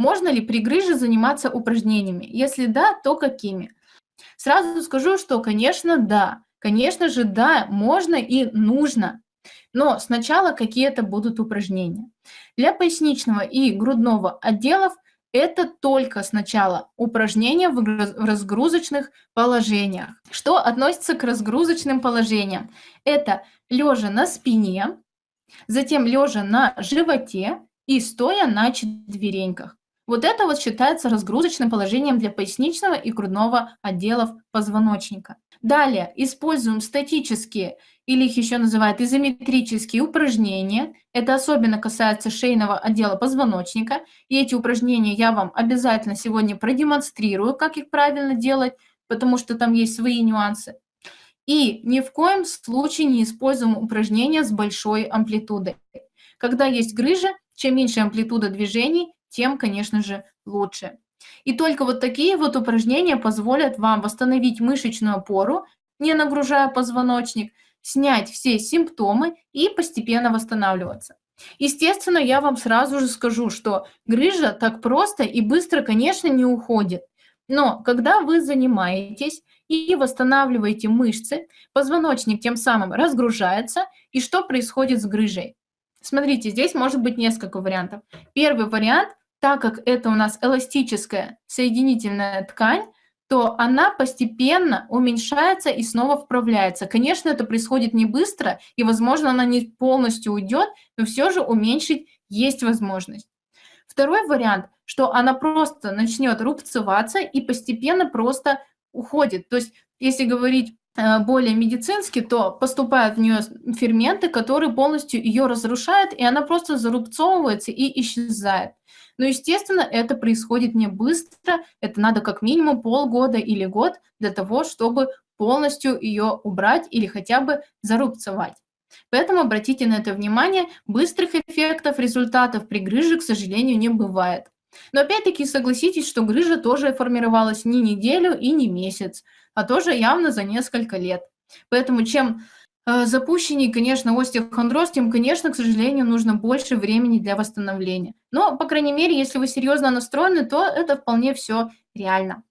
Можно ли при грыже заниматься упражнениями? Если да, то какими? Сразу скажу, что, конечно, да. Конечно же, да, можно и нужно. Но сначала какие-то будут упражнения. Для поясничного и грудного отделов это только сначала упражнения в разгрузочных положениях. Что относится к разгрузочным положениям? Это лежа на спине, затем лежа на животе и стоя на четвереньках. Вот это вот считается разгрузочным положением для поясничного и грудного отделов позвоночника. Далее используем статические или их еще называют изометрические упражнения. Это особенно касается шейного отдела позвоночника. И эти упражнения я вам обязательно сегодня продемонстрирую, как их правильно делать, потому что там есть свои нюансы. И ни в коем случае не используем упражнения с большой амплитудой. Когда есть грыжа, чем меньше амплитуда движений, тем, конечно же, лучше. И только вот такие вот упражнения позволят вам восстановить мышечную опору, не нагружая позвоночник, снять все симптомы и постепенно восстанавливаться. Естественно, я вам сразу же скажу, что грыжа так просто и быстро, конечно, не уходит. Но когда вы занимаетесь и восстанавливаете мышцы, позвоночник тем самым разгружается, и что происходит с грыжей? Смотрите, здесь может быть несколько вариантов. Первый вариант так как это у нас эластическая соединительная ткань, то она постепенно уменьшается и снова вправляется. Конечно, это происходит не быстро, и, возможно, она не полностью уйдет, но все же уменьшить есть возможность. Второй вариант, что она просто начнет рубцеваться и постепенно просто уходит. То есть, если говорить более медицински, то поступают в нее ферменты, которые полностью ее разрушают, и она просто зарубцовывается и исчезает. Но, естественно, это происходит не быстро, это надо как минимум полгода или год для того, чтобы полностью ее убрать или хотя бы зарубцевать. Поэтому обратите на это внимание, быстрых эффектов, результатов при грыже, к сожалению, не бывает. Но опять-таки согласитесь, что грыжа тоже формировалась не неделю и не месяц, а тоже явно за несколько лет. Поэтому чем Э, запущенней, конечно, остеохондроз, тем, конечно, к сожалению, нужно больше времени для восстановления. Но, по крайней мере, если вы серьезно настроены, то это вполне все реально.